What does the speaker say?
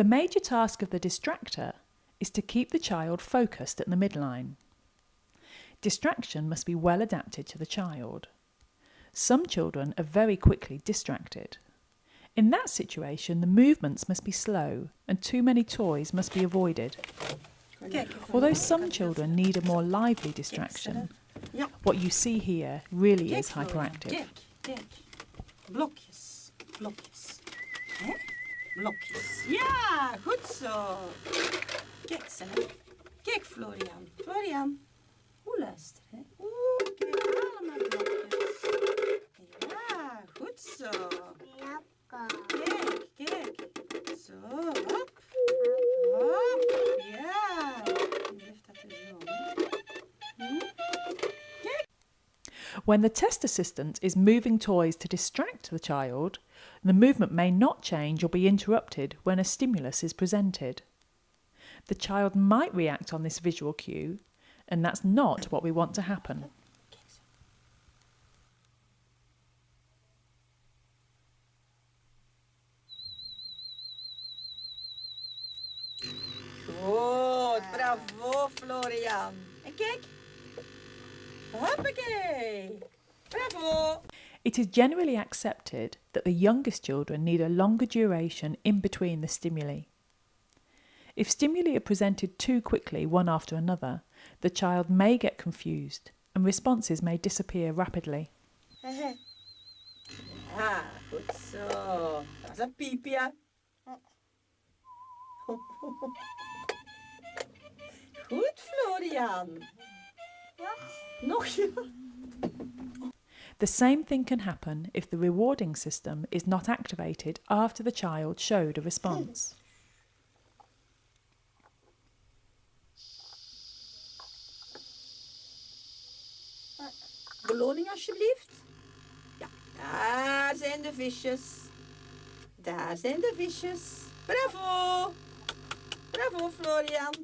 The major task of the distractor is to keep the child focused at the midline. Distraction must be well adapted to the child. Some children are very quickly distracted. In that situation, the movements must be slow and too many toys must be avoided. Although some children need a more lively distraction, what you see here really is hyperactive. Blokjes, blokjes. Eh? Blokjes. Ja, goed zo. Kijk, Sam. Kijk, Florian. Florian. Hoe luister, hè? When the test assistant is moving toys to distract the child, the movement may not change or be interrupted when a stimulus is presented. The child might react on this visual cue, and that's not what we want to happen. Kijk zo. Goed, bravo Florian. En kijk. Hoppakee. Bravo. It is generally accepted that the youngest children need a longer duration in between the stimuli. If stimuli are presented too quickly one after another, the child may get confused and responses may disappear rapidly. Ah, goed zo. Dat is een piepje. Goed, Florian. The same thing can happen if the rewarding system is not activated after the child showed a response. Beloning alsjeblieft. Ja, daar zijn de visjes. Daar zijn de visjes. Bravo. Bravo, Florian.